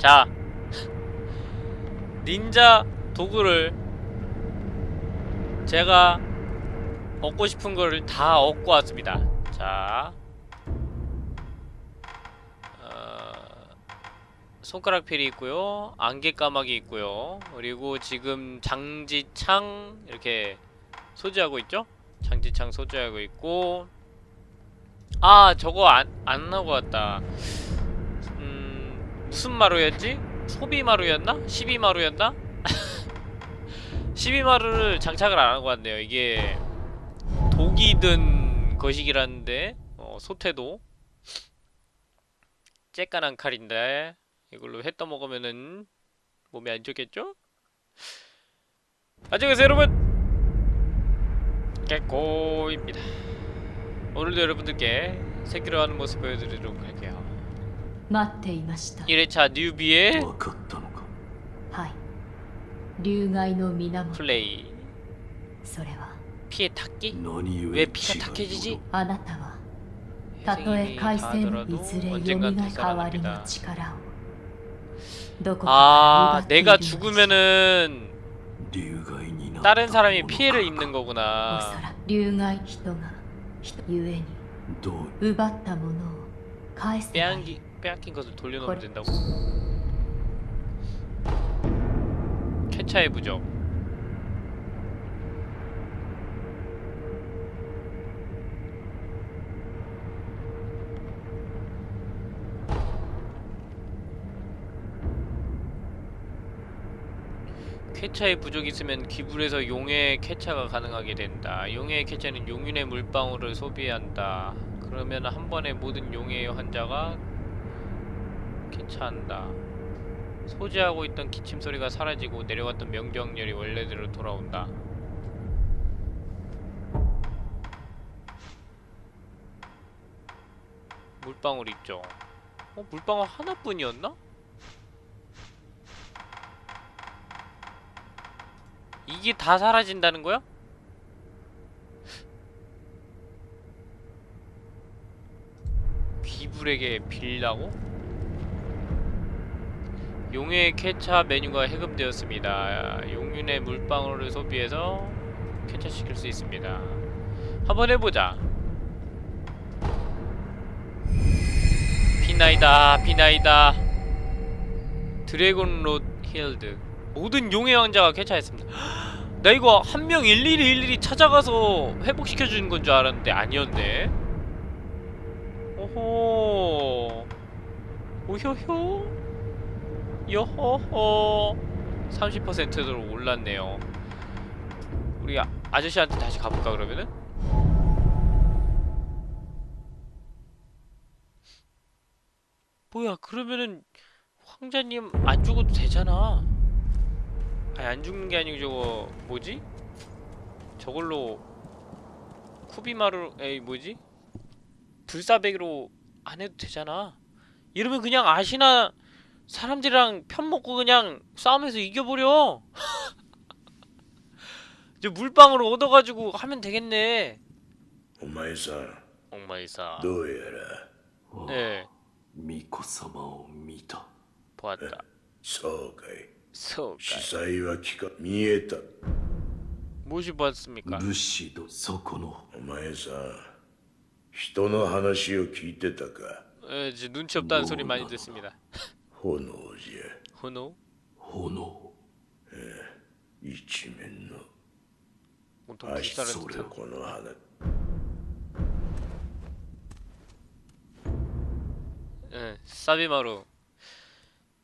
자 닌자 도구를 제가 얻고 싶은 거를 다 얻고 왔습니다. 자 어, 손가락 필이 있고요. 안개 까마귀 있고요. 그리고 지금 장지창 이렇게 소지하고 있죠? 장지창 소지하고 있고 아 저거 안, 안 하고 왔다. 음 무슨 마루였지? 소비 마루였나? 12 마루였나? 12 마루를 장착을 안 하고 왔네요 이게 독이 든 거시기라는데 어, 소태도 쬐깐한 칼인데 이걸로 회 떠먹으면은 몸에 안 좋겠죠? 안녕하세요 여러분 깨꼬입니다 오늘도 여러분들께 새끼로 하는 모습 보여드리도록 할게요 待っていました 1회차 뉴비의 分かったのかはい流害の源 플레이 それは 피해 탔기? 何故 왜 피가 탁해지지? あなたはたとえ 생일이 海星の 닿더라도 いずれ蘇 언젠간 る代わりの 되살아납니다 力をどこか 아 から奪っている 내가 のです 죽으면은 流害になった 다른 사람이 もの 피해를 か 입는 おそ 거구나 らく流害人が人ゆえにどう奪ったものを返せばいい 빼앗기, 빼앗긴 것을 돌려놓으면 거리- 된다고? 캐차의 부적 쾌차의 부족이 있으면 기불에서 용의 쾌차가 가능하게 된다. 용의 쾌차는 용윤의 물방울을 소비한다. 그러면 한 번에 모든 용의 환자가 쾌차한다. 소지하고 있던 기침 소리가 사라지고 내려갔던 명정열이 원래대로 돌아온다. 물방울 있죠. 어, 물방울 하나뿐이었나? 이게 다 사라진다는 거야? 귀불에게 빌라고? 용의 캐차 메뉴가 해금되었습니다. 용윤의 물방울을 소비해서 캐차시킬 수 있습니다. 한번 해보자. 피나이다, 피나이다. dragon lord healed. 모든 용의 왕자가 쾌차했습니다. 나 이거 한 명 일일이 일일이 찾아가서 회복시켜주는 건 줄 알았는데 아니었네. 오호. 오효효. 요호호. 30%로 올랐네요. 우리 아, 아저씨한테 다시 가볼까 그러면은? 뭐야 그러면은 황자님 안 죽어도 되잖아. 아니 안 죽는 게 아니고 저거 뭐지? 저걸로 쿠비마루 에이 뭐지? 불사백으로 안 해도 되잖아. 이러면 그냥 아시나 사람들이랑 편 먹고 그냥 싸움에서 이겨버려. 저 물방울 얻어가지고 하면 되겠네. お前さん 엉마이사. どうやらああ 네 巫女様を見た 보았다. そうかい 소가 司祭は聞か見えた 무엇이 보았습니까? 武士とそこのお前さん人の話を聞いてたか 에, 이제 눈치 없다는 소리 많이 듣습니다. 炎じゃ 호노 炎一面の 온통 足 불사를 それ 듯한 この花 예, 사비마루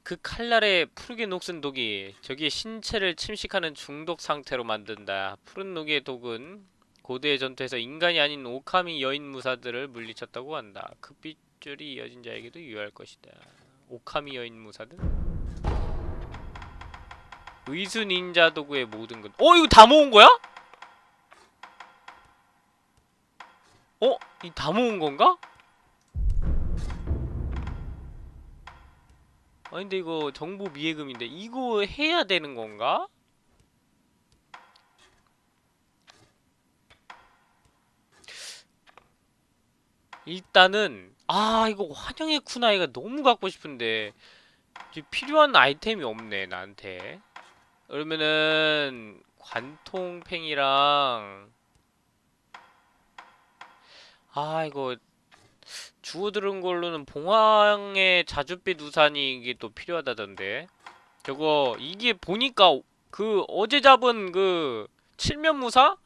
그 칼날의 푸르게 녹슨 독이 저기의 신체를 침식하는 중독 상태로 만든다. 푸른 녹의 독은 고대의 전투에서 인간이 아닌 오카미 여인 무사들을 물리쳤다고 한다. 그 빗줄이 이어진 자에게도 유효할 것이다. 오카미 여인 무사들? 의수 닌자 도구의 모든 것. 어 이거 다 모은 거야? 어? 이 다 모은 건가? 아니 근데 이거 정보 미해금인데 이거 해야 되는 건가? 일단은 아 이거 환영의 쿠나이가 너무 갖고 싶은데. 필요한 아이템이 없네 나한테. 그러면은 관통팽이랑 아 이거 주워 들은 걸로는 봉황의 자줏빛 우산이 이게 또 필요하다던데. 저거 이게 보니까 그 어제 잡은 그 칠면무사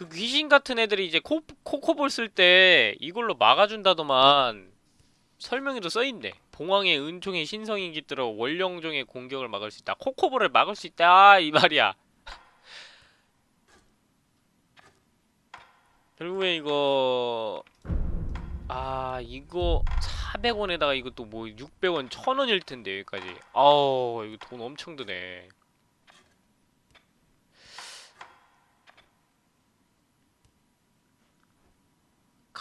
그 귀신 같은 애들이 이제 코, 코코볼 쓸 때 이걸로 막아준다더만 설명에도 써있네. 봉황의 은총의 신성이 깃들어 원령종의 공격을 막을 수 있다. 코코볼을 막을 수 있다 이 말이야. 결국에 이거 아 이거 400원에다가 이것도 뭐 600원 1000원일 텐데 여기까지. 아우 이거 돈 엄청 드네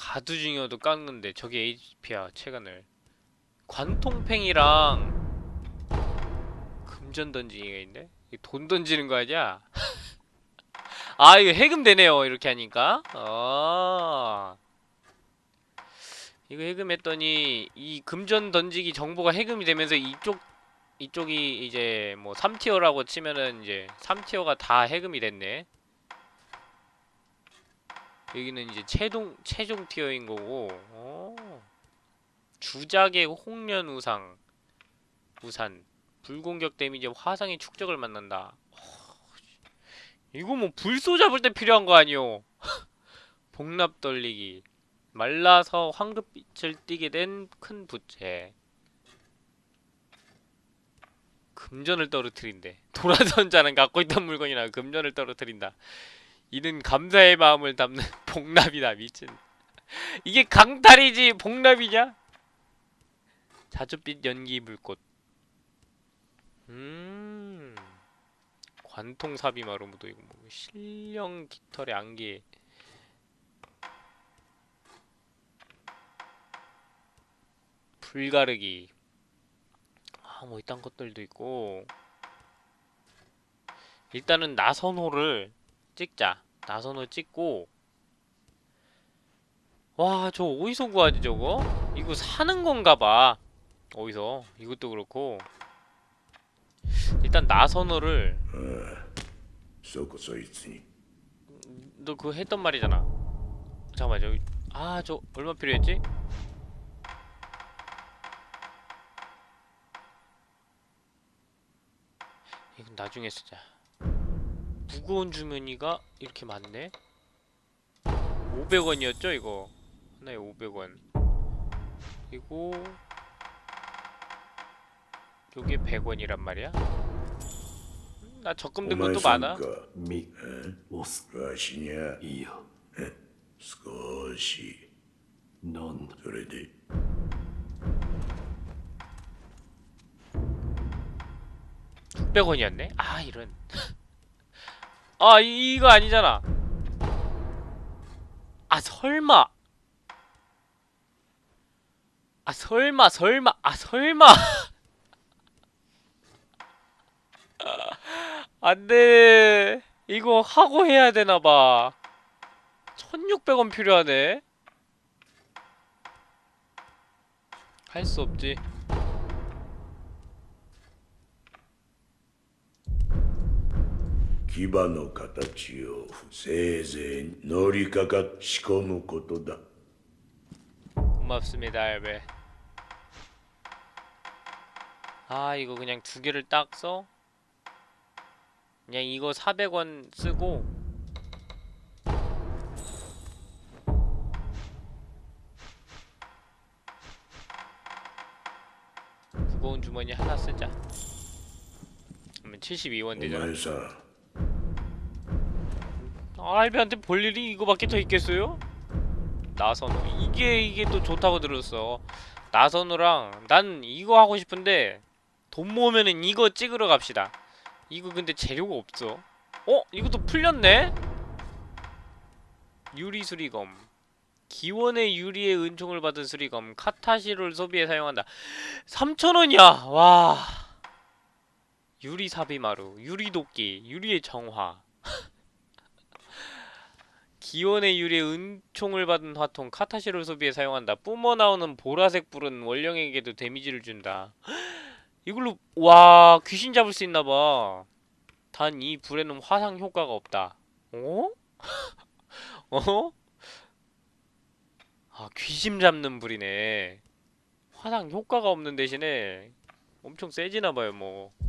가두 중이어도 깎는데 저게 HP야 체간을 관통팽이랑 금전 던지기가? 이거 돈 던지는 거 아니야? 아 이거 해금 되네요 이렇게 하니까 아 이거 해금했더니 이 금전 던지기 정보가 해금이 되면서 이쪽 이쪽이 이제 뭐 3티어라고 치면은 이제 3티어가 다 해금이 됐네 여기는 이제 최동 최종 티어인 거고 어. 주작의 홍련 우상 우산. 불공격 데미지 화상의 축적을 만난다. 어, 이거 뭐 불소 잡을 때 필요한 거 아니오? 복납 돌리기. 말라서 황급빛을 띠게 된 큰 부채. 금전을 떨어뜨린대. 도라전자는 갖고 있던 물건이나 금전을 떨어뜨린다 이는 감사의 마음을 담는 복납이다 미친. 이게 강탈이지 복납이냐? 자줏빛 연기 불꽃. 음. 관통사비 마루무도 이거 뭐 실령 깃털의 안개. 불가르기. 아 뭐 이딴 것들도 있고. 일단은 나선호를 찍자. 나선호 찍고. 와 저 어디서 구하지 저거? 이거 사는 건가봐. 어디서? 이것도 그렇고. 일단 나선호를 너 그거 했던 말이잖아. 잠깐만 저기. 아 저 얼마 필요했지? 이건 나중에 쓰자. 무거운 주머니가 이렇게 많네 500원이었죠 이거 하나에 500원 그리고 요게 100원이란 말이야? 음, 나 적금 든 お前 것도 さん 많아 かみ押すわしにゃいや少しなんだそれで 600원이었네? 아 이런 아 이, 이거 아니잖아. 아 설마. 아 설마 설마 아 설마. 안돼. 이거 하고 해야 되나봐. 1600원 필요하네. 할 수 없지 牙の形をせいぜい乗りかか仕込むことだ 고맙습니다 알베 아 이거 그냥 두 개를 딱 써? 그냥 이거 400원 쓰고 무거운 주머니 하나 쓰자 그러면 72원 お 되잖아 前さん 알베한테 볼 일이 이거밖에 더 있겠어요? 나선호. 이게 이게 또 좋다고 들었어. 나선호랑 난 이거 하고 싶은데 돈 모으면은 이거 찍으러 갑시다. 이거 근데 재료가 없어. 어? 이것도 풀렸네? 유리 수리검. 기원의 유리의 은총을 받은 수리검. 카타시를 소비에 사용한다. 3,000원이야! 와. 유리 사비마루. 유리 도끼. 유리의 정화 기원의 유리의 은총을 받은 화통 카타시를 소비에 사용한다. 뿜어 나오는 보라색 불은 원령에게도 데미지를 준다. 이걸로 와 귀신 잡을 수 있나봐 단 이 불에는 화상 효과가 없다 어? 어? 아 귀신 잡는 불이네 화상 효과가 없는 대신에 엄청 세지나봐요 뭐 음...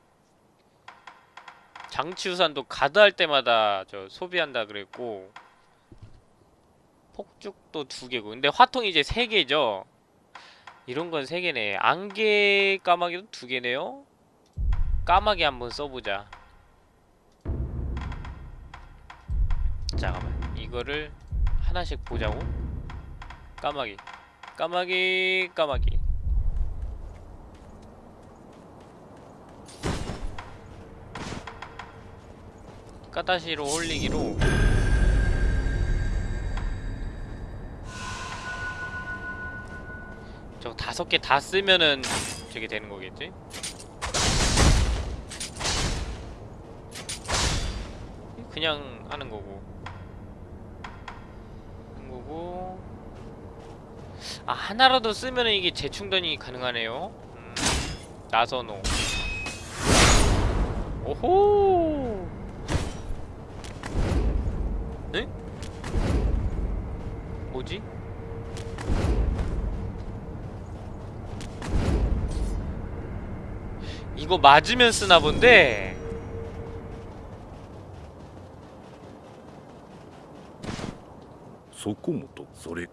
장치우산도 가드할 때마다 저 소비한다 그랬고 폭죽도 두 개고. 근데 화통이 이제 세 개죠? 이런 건 세 개네. 안개 까마귀도 두 개네요? 까마귀 한번 써보자. 잠깐만 이거를 하나씩 보자고. 까마귀. 까마귀 까마귀 까다시로 홀리기로. 저 다섯 개 다 쓰면은 저게 되는 거겠지? 그냥 하는 거고. 하는 거고. 아 하나라도 쓰면은 이게 재충전이 가능하네요. 음, 나선호. 오호 네? 뭐지? 이거 맞으면 쓰나 본데? 소코모토 소리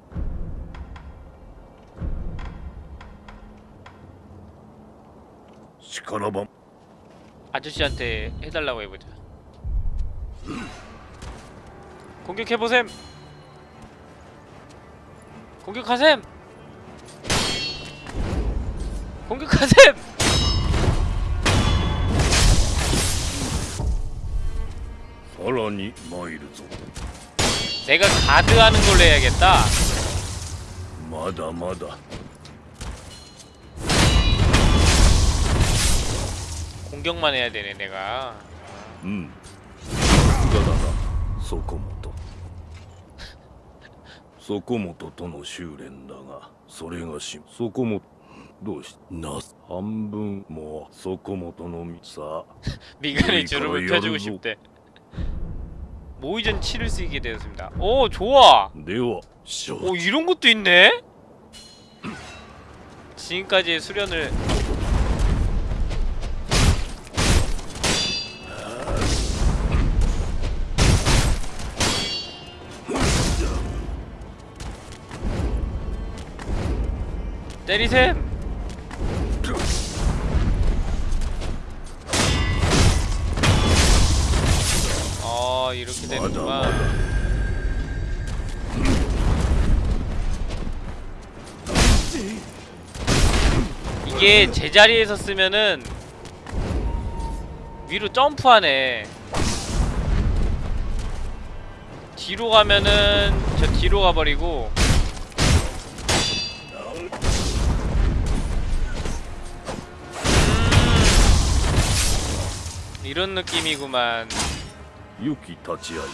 시카나밤 아저씨한테 해달라고 해보자 공격해보셈! 공격하셈 공격하셈 さらに参るぞ 내가 가드하는 걸로 해야겠다 まだまだ 공격만 해야 되네 내가 うんさすがだなそこもと そこもととの修練だがそれがしそこもどうしな半分もうそこもとのみさ 미간에 우리 주름을 거의 펴주고 열로- 싶대 모의전 치를 수 있게 되었습니다 오 좋아 ではしょ 오 이런 것도 있네? 지금까지의 수련을 때리셈! 아 이렇게 되는구만 이게 제자리에서 쓰면은 위로 점프하네 뒤로 가면은 저 뒤로 가버리고 이런 느낌이구만. 유키 타치아이다.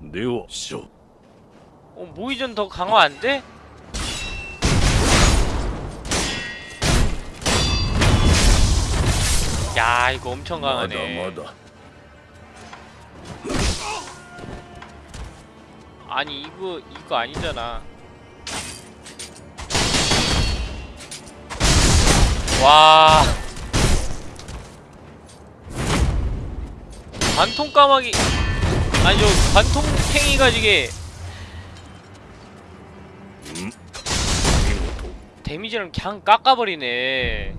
네오 쇼. 어, 뭐 모이전 더 강화 안 돼? 야, 이거 엄청 강하네. 맞아, 맞아. 니 이거 이거 아니잖아 와 관통 까마귀 아니 저 관통탱이가 이게 見事 데미지를 그냥 깎아버리네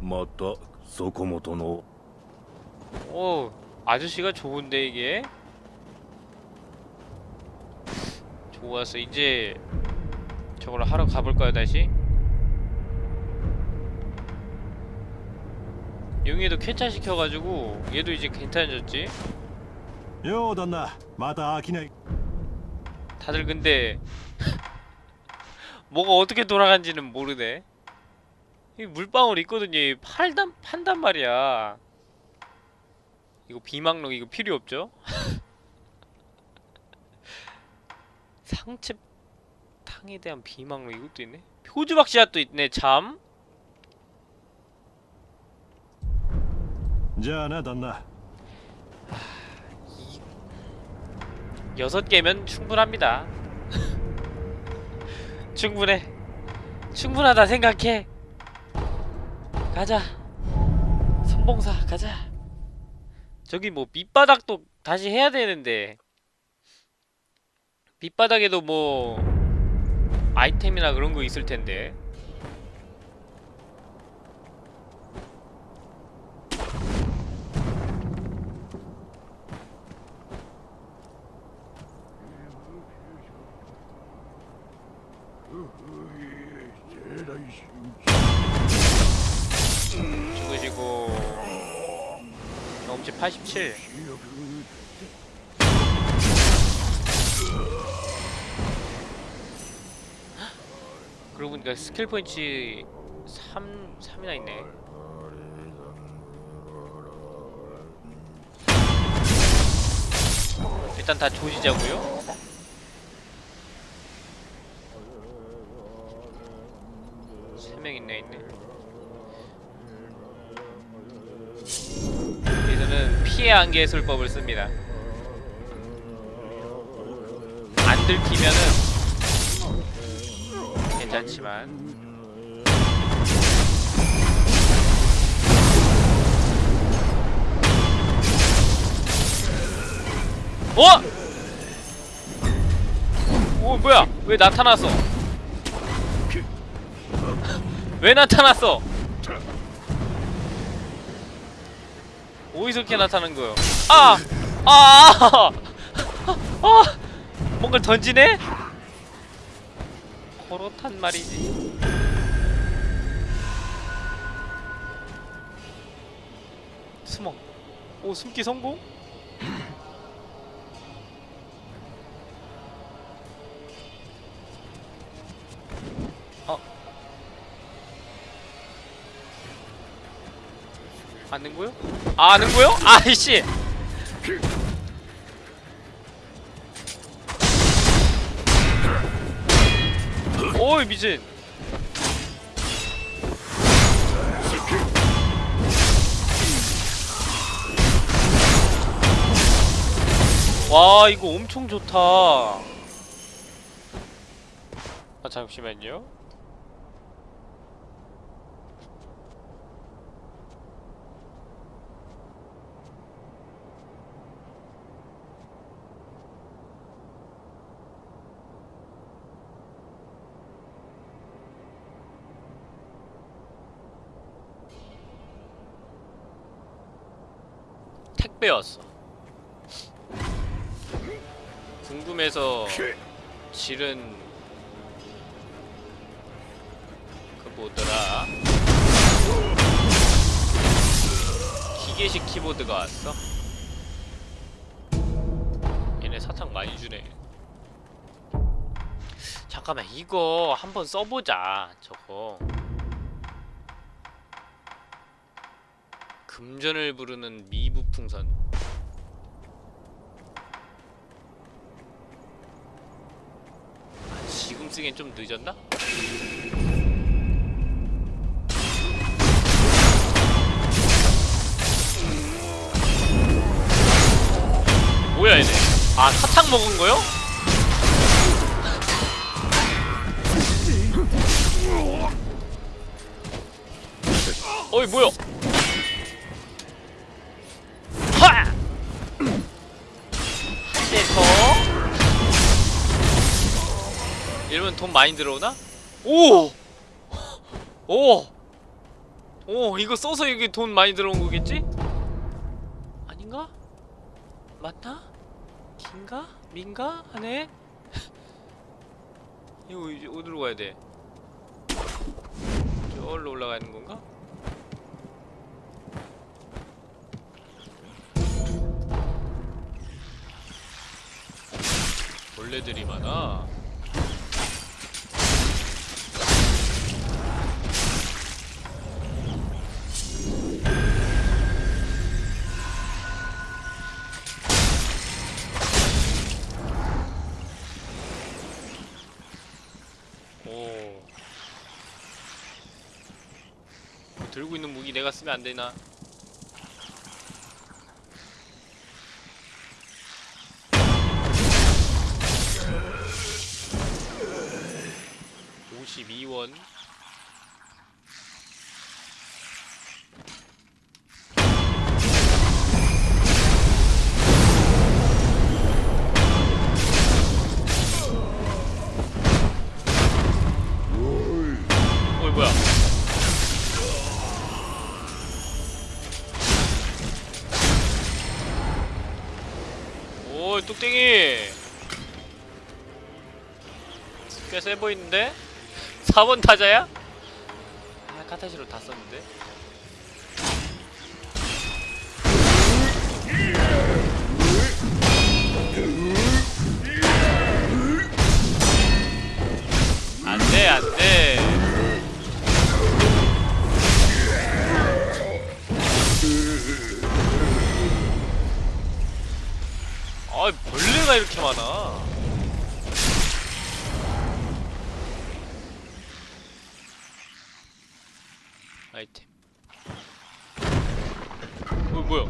またそこもとの 오 아저씨가 좋은데 이게 좋았어 이제 저걸 하러 가볼까요 다시? 용이도 쾌차 시켜가지고 얘도 이제 괜찮아졌지? 요단나 마다 아기네 다들 근데 뭐가 어떻게 돌아간지는 모르네 이 물방울 있거든요 팔단 판단 말이야 이거 비망록 이거 필요 없죠? 상체탕에 대한 비망로 이것도 있네? 표주박씨앗도 있네 참. 자나 단나. 여섯 개면 충분합니다. 충분해. 충분하다 생각해. 가자. 선봉사 가자. 저기 뭐 밑바닥도 다시 해야 되는데. 밑바닥에도 뭐 아이템이나 그런 거 있을 텐데. 죽으시고 경험치 87 그러고 보니까 스킬 포인트 3, 3이나 있네. 일단 다 조지자고요. 세 명 있네 있네. 여기서는 피해 안개 술법을 씁니다. 안 들키면은 괜찮지만 어? 오 뭐야? 왜 나타났어? 왜 나타났어? 어디서 이렇게 나타나는 거요? 아! 아! 아! 뭔가를 던지네? 그렇단 말이지. 숨어. 오, 숨기 성공? 어. 아는 거요? 아, 아는 거요? 아이씨! 오이 미친. 와 이거 엄청 좋다. 아 잠시만요 택배였어 궁금해서 실은 그 뭐더라? 기계식 키보드가 왔어? 얘네 사탕 많이 주네. 잠깐만 이거 한번 써보자 저거 금전을 부르는 미부 풍선 아, 지금 쓰기엔 좀 늦었나? 뭐야 얘네 아 사탕 먹은 거요? 어이 뭐야 돈 많이 들어오나? 오! 오! 오, 이거 써서 이게 돈 많이 들어온 거겠지? 아닌가? 맞나? 긴가? 민가? 하네? 이거 이제 어디로 가야 돼? 저기로 올라가는 건가? 벌레들이 많아. 내가 쓰면 안 되나? 세 보이는데? 4번 타자야? 아 카타시로 다 썼는데 안돼 안돼 아 벌레가 이렇게 많아 아이템 어 뭐야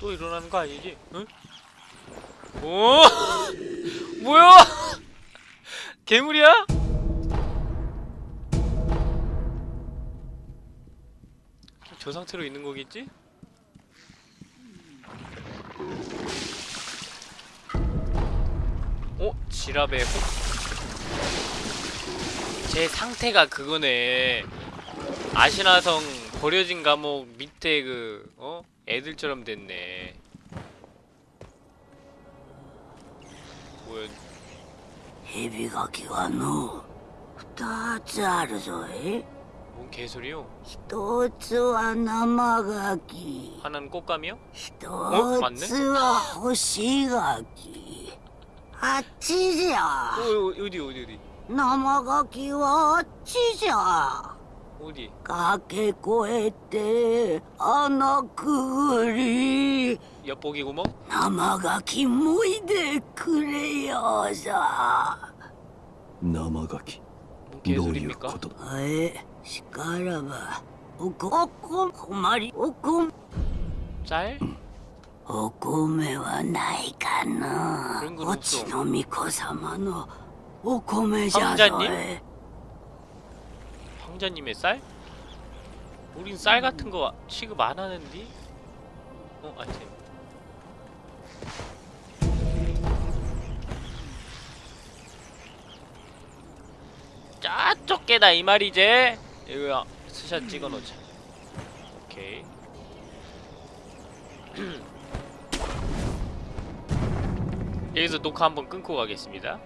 또 일어나는 거 아니지? 응? 오 뭐야 괴물이야? 저 상태로 있는 거겠지? 어? 지랍의 혹? 제 상태가 그거네 아시나성 버려진 감옥 밑에 그 어? 애들처럼 됐네 뭐야 蛇ガキはの二つあるぞえ 뭔 개소리요? 一つは生ガキ 하나는 꽃감이요? 一맞네 つは干しガキあっちじゃ 어, 어, 어디 어디 어디 生ガキはあっちじゃ 어디 駆け越えて穴くぐり 엿보기 구멍? 生ガキもいでくれよさ生ガキ 뭔 どういう 개소리입니까? 아예 시카라바 오꿈 오꿈 고마리 오꿈 짤? 오꿈에와 나이가나 오치노미코사마노 오꿈에자서에 황자님의 쌀? 우린 쌀 같은 거 취급 안 하는디? 어 아침 템 저쪽 깨다 이 말이지? 이거야 스샷 찍어놓자. 오케이. 여기서 녹화 한번 끊고 가겠습니다